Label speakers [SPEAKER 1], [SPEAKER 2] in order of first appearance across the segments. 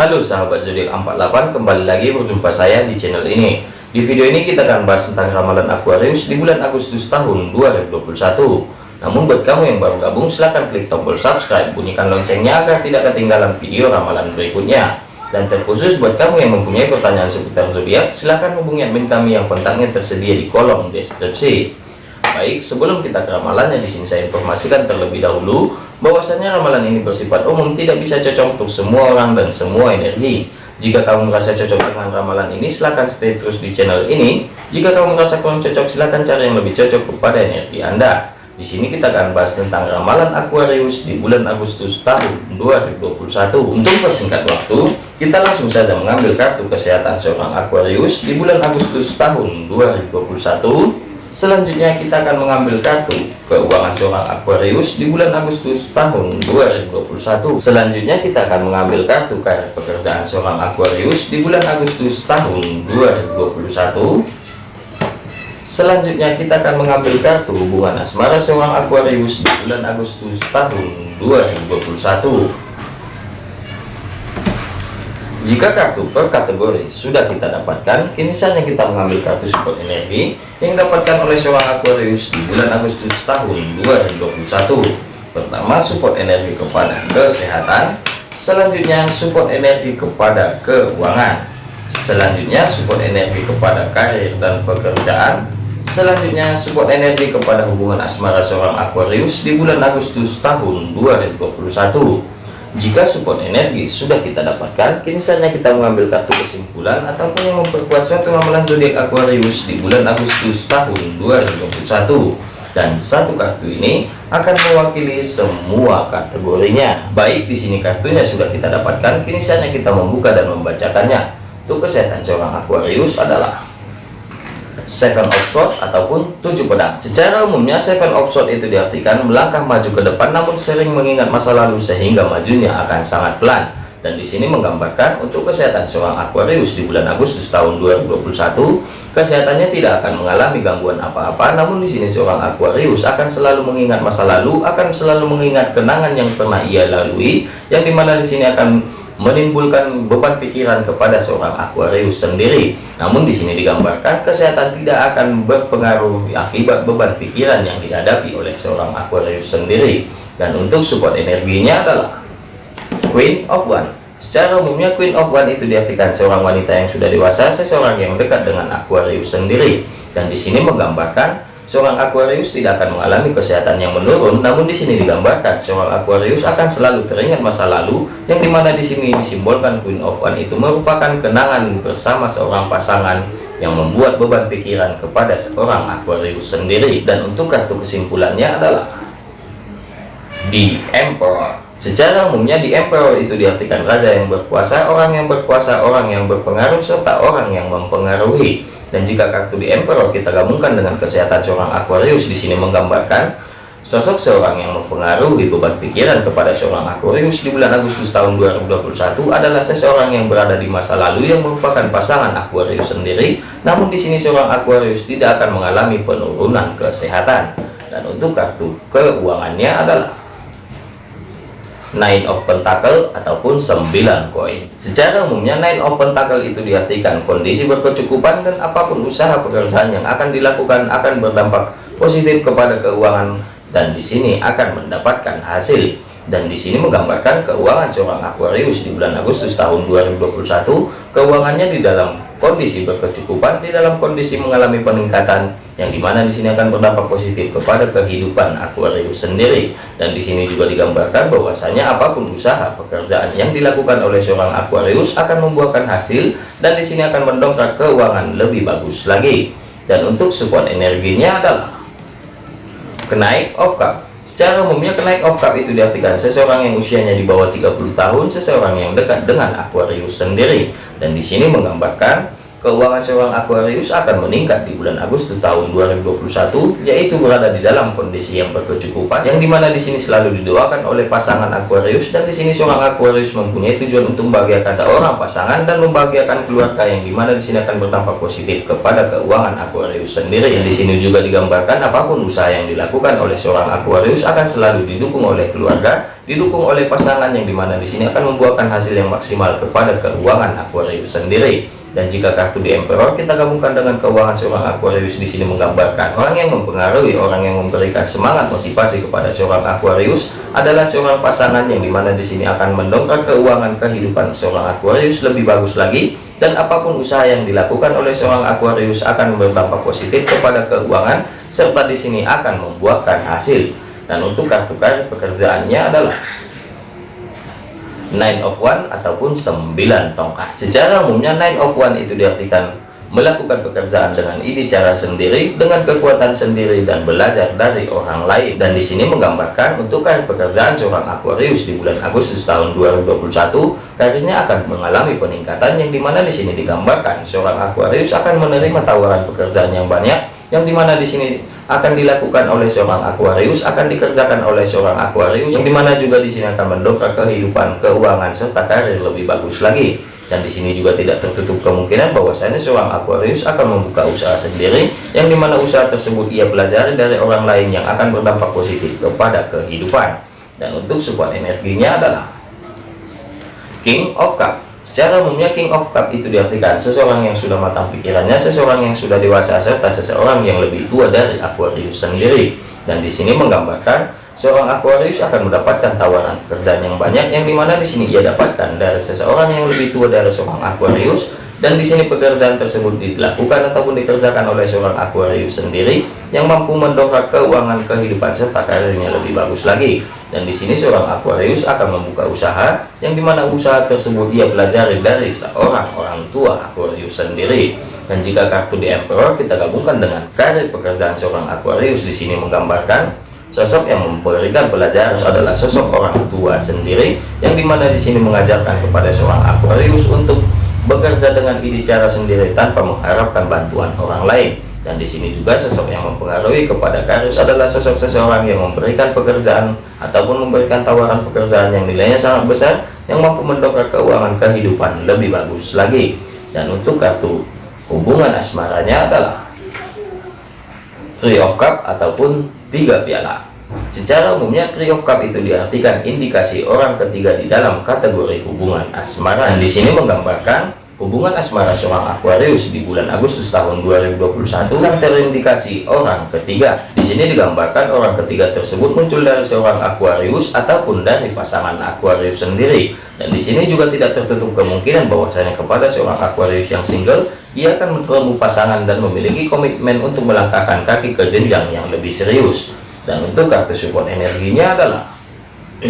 [SPEAKER 1] Halo sahabat zodiak 48 kembali lagi berjumpa saya di channel ini. Di video ini kita akan bahas tentang ramalan Aquarius di bulan Agustus tahun 2021 namun buat kamu yang baru gabung silahkan klik tombol subscribe bunyikan loncengnya agar tidak ketinggalan video ramalan berikutnya. Dan terkhusus buat kamu yang mempunyai pertanyaan seputar zodiak silahkan hubungi admin kami yang kontaknya tersedia di kolom deskripsi. Baik, sebelum kita ke ramalannya di sini saya informasikan terlebih dahulu bahwasanya ramalan ini bersifat umum tidak bisa cocok untuk semua orang dan semua energi. Jika kamu merasa cocok dengan ramalan ini, silahkan stay terus di channel ini. Jika kamu merasa kurang cocok, silahkan cari yang lebih cocok kepada energi Anda. Di sini kita akan bahas tentang ramalan Aquarius di bulan Agustus tahun 2021. Untuk persingkat waktu, kita langsung saja mengambil kartu kesehatan seorang Aquarius di bulan Agustus tahun 2021 Selanjutnya kita akan mengambil kartu keuangan seorang Aquarius di bulan Agustus tahun 2021. Selanjutnya kita akan mengambil kartu karir pekerjaan seorang Aquarius di bulan Agustus tahun 2021. Selanjutnya kita akan mengambil kartu hubungan asmara seorang Aquarius di bulan Agustus tahun 2021. Jika kartu per kategori sudah kita dapatkan, kini saatnya kita mengambil kartu support energi yang dapatkan oleh seorang Aquarius di bulan Agustus tahun 2021. Pertama, support energi kepada kesehatan. Selanjutnya, support energi kepada keuangan. Selanjutnya, support energi kepada karir dan pekerjaan. Selanjutnya, support energi kepada hubungan asmara seorang Aquarius di bulan Agustus tahun 2021. Jika support energi sudah kita dapatkan, kini saatnya kita mengambil kartu kesimpulan ataupun yang memperkuat suatu ramalan zodiak Aquarius di bulan Agustus tahun 2021. Dan satu kartu ini akan mewakili semua kategorinya. Baik, di sini kartunya sudah kita dapatkan, kini saatnya kita membuka dan membacakannya. Untuk kesehatan seorang Aquarius adalah seven of swords ataupun tujuh pedang. Secara umumnya seven of swords itu diartikan melangkah maju ke depan namun sering mengingat masa lalu sehingga majunya akan sangat pelan. Dan di sini menggambarkan untuk kesehatan seorang Aquarius di bulan Agustus tahun 2021 kesehatannya tidak akan mengalami gangguan apa-apa namun di sini seorang Aquarius akan selalu mengingat masa lalu akan selalu mengingat kenangan yang pernah ia lalui yang di mana di sini akan menimbulkan beban pikiran kepada seorang Aquarius sendiri. Namun di sini digambarkan kesehatan tidak akan berpengaruh akibat beban pikiran yang dihadapi oleh seorang Aquarius sendiri. Dan untuk support energinya adalah Queen of One. Secara umumnya Queen of One itu diartikan seorang wanita yang sudah dewasa, seseorang yang dekat dengan Aquarius sendiri. Dan di sini menggambarkan Seorang Aquarius tidak akan mengalami kesehatan yang menurun, namun di sini digambarkan seorang Aquarius akan selalu teringat masa lalu, yang di mana di sini disimbolkan Queen of One itu merupakan kenangan bersama seorang pasangan yang membuat beban pikiran kepada seorang Aquarius sendiri. Dan untuk kartu kesimpulannya adalah di Emperor. Secara umumnya di Emperor itu diartikan raja yang berkuasa, orang yang berkuasa, orang yang berpengaruh, serta orang yang mempengaruhi. Dan jika kartu di Emperor kita gabungkan dengan kesehatan seorang Aquarius. Di sini menggambarkan sosok seorang yang mempengaruhi beban pikiran kepada seorang Aquarius di bulan Agustus tahun 2021 adalah seseorang yang berada di masa lalu yang merupakan pasangan Aquarius sendiri. Namun di sini seorang Aquarius tidak akan mengalami penurunan kesehatan. Dan untuk kartu keuangannya adalah Nine of Pentacle ataupun 9 koin. Secara umumnya Nine of Pentacle itu diartikan kondisi berkecukupan dan apa pun usaha pekerjaan yang akan dilakukan akan berdampak positif kepada keuangan dan di sini akan mendapatkan hasil dan di sini menggambarkan keuangan seorang Aquarius di bulan Agustus tahun 2021 keuangannya di dalam kondisi berkecukupan di dalam kondisi mengalami peningkatan yang di mana di sini akan berdampak positif kepada kehidupan Aquarius sendiri. Dan di sini juga digambarkan bahwasanya apa pun usaha pekerjaan yang dilakukan oleh seorang Aquarius akan membuahkan hasil dan di sini akan mendongkrak keuangan lebih bagus lagi. Dan untuk support energinya adalah kenaik of cup Secara umumnya kenaik cup itu diartikan seseorang yang usianya di bawah 30 tahun, seseorang yang dekat dengan Aquarius sendiri. Dan di sini menggambarkan keuangan seorang Aquarius akan meningkat di bulan Agustus tahun 2021 yaitu berada di dalam kondisi yang berkecukupan yang di mana di sini selalu didoakan oleh pasangan Aquarius dan di sini seorang Aquarius mempunyai tujuan untuk membahagiakan seorang pasangan dan membahagiakan keluarga yang di mana di sini akan berdampak positif kepada keuangan Aquarius sendiri. Yang di sini juga digambarkan apa pun usaha yang dilakukan oleh seorang Aquarius akan selalu didukung oleh keluarga didukung oleh pasangan yang di mana di sini akan membuahkan hasil yang maksimal kepada keuangan Aquarius sendiri dan jika kartu di Emperor kita gabungkan dengan keuangan seorang Aquarius di sini menggambarkan orang yang mempengaruhi orang yang memberikan semangat motivasi kepada seorang Aquarius adalah seorang pasangan yang di mana di sini akan mendongkrak keuangan kehidupan seorang Aquarius lebih bagus lagi. Dan apa pun usaha yang dilakukan oleh seorang Aquarius akan berdampak positif kepada keuangan serta di sini akan membuahkan hasil. Dan untuk kartu kartu pekerjaannya adalah nine of one ataupun sembilan tongkat. Secara umumnya nine of one itu diartikan melakukan pekerjaan dengan ide cara sendiri dengan kekuatan sendiri dan belajar dari orang lain. Dan di sini menggambarkan untuk karir pekerjaan seorang Aquarius di bulan Agustus tahun 2021 karirnya akan mengalami peningkatan yang di mana di sini digambarkan seorang Aquarius akan menerima tawaran pekerjaan yang banyak yang di mana di sini akan dilakukan oleh seorang Aquarius akan dikerjakan oleh seorang Aquarius yang di mana juga di sini akan mendongkrak kehidupan keuangan serta karir lebih bagus lagi. Dan di sini juga tidak tertutup kemungkinan bahwasanya seorang Aquarius akan membuka usaha sendiri yang di mana usaha tersebut ia pelajari dari orang lain yang akan berdampak positif kepada kehidupan. Dan untuk support energinya adalah King of Cup Secara umumnya King of Cup itu diartikan seseorang yang sudah matang pikirannya, seseorang yang sudah dewasa serta seseorang yang lebih tua dari Aquarius sendiri. Dan di sini menggambarkan seorang Aquarius akan mendapatkan tawaran pekerjaan yang banyak yang di mana di sini ia dapatkan dari seseorang yang lebih tua dari seorang Aquarius dan di sini pekerjaan tersebut dilakukan ataupun dikerjakan oleh seorang Aquarius sendiri yang mampu mendongkrak keuangan kehidupan serta karirnya lebih bagus lagi. Dan di sini seorang Aquarius akan membuka usaha yang di mana usaha tersebut dia pelajari dari seorang orang tua Aquarius sendiri. Dan jika kartu di Emperor kita gabungkan dengan karir pekerjaan seorang Aquarius di sini menggambarkan sosok yang memberikan pelajaran adalah sosok orang tua sendiri yang di mana di sini mengajarkan kepada seorang Aquarius untuk bekerja dengan ide cara sendiri tanpa mengharapkan bantuan orang lain. Dan di sini juga sosok yang mempengaruhi kepada Karus adalah sosok seseorang yang memberikan pekerjaan ataupun memberikan tawaran pekerjaan yang nilainya sangat besar yang mampu mendongkrak keuangan kehidupan lebih bagus lagi. Dan untuk kartu hubungan asmaranya adalah Three of Cup ataupun tiga piala Secara umumnya trio cup itu diartikan indikasi orang ketiga di dalam kategori hubungan asmara. Dan di sini menggambarkan hubungan asmara seorang Aquarius di bulan Agustus tahun 2021 yang terindikasi orang ketiga. Di sini digambarkan orang ketiga tersebut muncul dari seorang Aquarius ataupun dari pasangan Aquarius sendiri. Dan di sini juga tidak tertutup kemungkinan bahwasanya kepada seorang Aquarius yang single, ia akan bertemu pasangan dan memiliki komitmen untuk melangkahkan kaki ke jenjang yang lebih serius dan untuk kartu support energinya adalah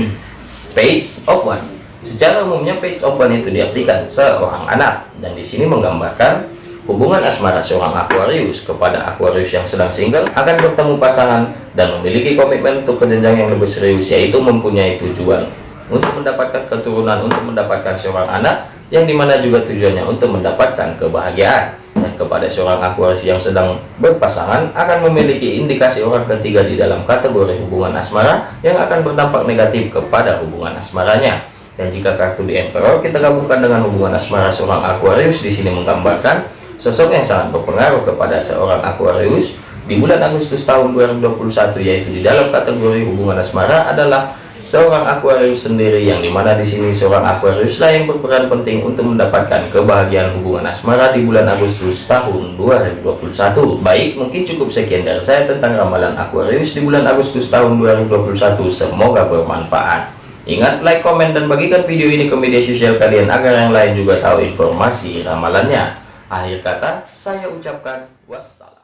[SPEAKER 1] page of one secara umumnya page one itu diartikan seorang anak dan di sini menggambarkan hubungan asmara seorang Aquarius kepada Aquarius yang sedang single akan bertemu pasangan dan memiliki komitmen untuk kejenjang yang lebih serius yaitu mempunyai tujuan untuk mendapatkan keturunan untuk mendapatkan seorang anak yang di mana juga tujuannya untuk mendapatkan kebahagiaan. Dan kepada seorang Aquarius yang sedang berpasangan akan memiliki indikasi orang ketiga di dalam kategori hubungan asmara yang akan berdampak negatif kepada hubungan asmaranya dan jika kartu di Emperor kita gabungkan dengan hubungan asmara seorang Aquarius di sini menggambarkan sosok yang sangat berpengaruh kepada seorang Aquarius di bulan Agustus tahun 2021 yaitu di dalam kategori hubungan asmara adalah seorang Aquarius sendiri yang di mana di sini seorang Aquarius lah yang berperan penting untuk mendapatkan kebahagiaan hubungan asmara di bulan Agustus tahun 2021 baik mungkin cukup sekian dari saya tentang ramalan Aquarius di bulan Agustus tahun 2021 semoga bermanfaat ingat like komen dan bagikan video ini ke media sosial kalian agar yang lain juga tahu informasi ramalannya. Akhir kata saya ucapkan wassalam